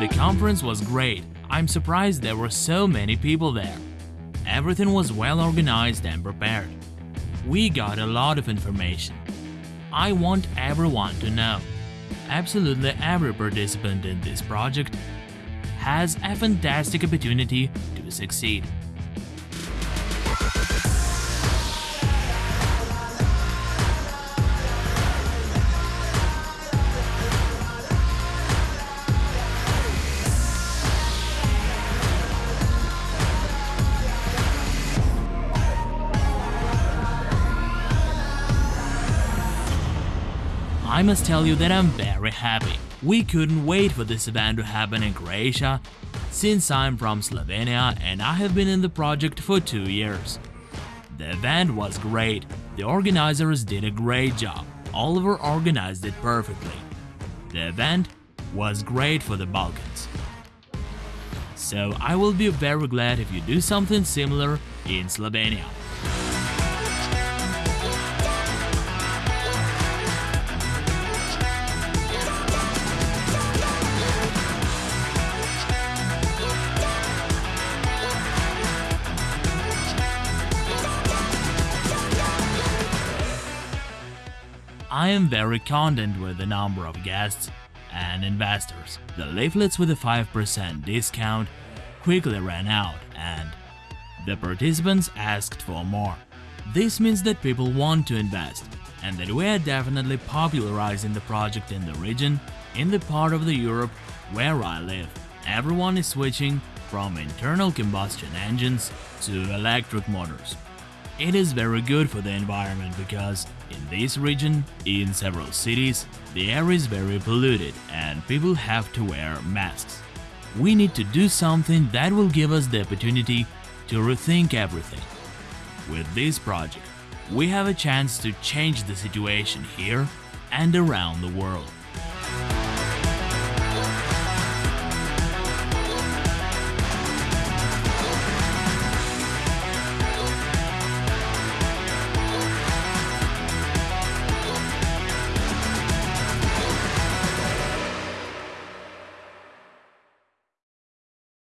The conference was great. I'm surprised there were so many people there. Everything was well organized and prepared. We got a lot of information. I want everyone to know. Absolutely every participant in this project has a fantastic opportunity to succeed. I must tell you that I'm very happy. We couldn't wait for this event to happen in Croatia, since I'm from Slovenia and I have been in the project for two years. The event was great, the organizers did a great job, Oliver organized it perfectly. The event was great for the Balkans. So I will be very glad if you do something similar in Slovenia. I am very content with the number of guests and investors. The leaflets with a 5% discount quickly ran out and the participants asked for more. This means that people want to invest and that we are definitely popularizing the project in the region, in the part of the Europe where I live. Everyone is switching from internal combustion engines to electric motors. It is very good for the environment because this region, in several cities, the air is very polluted and people have to wear masks. We need to do something that will give us the opportunity to rethink everything. With this project, we have a chance to change the situation here and around the world.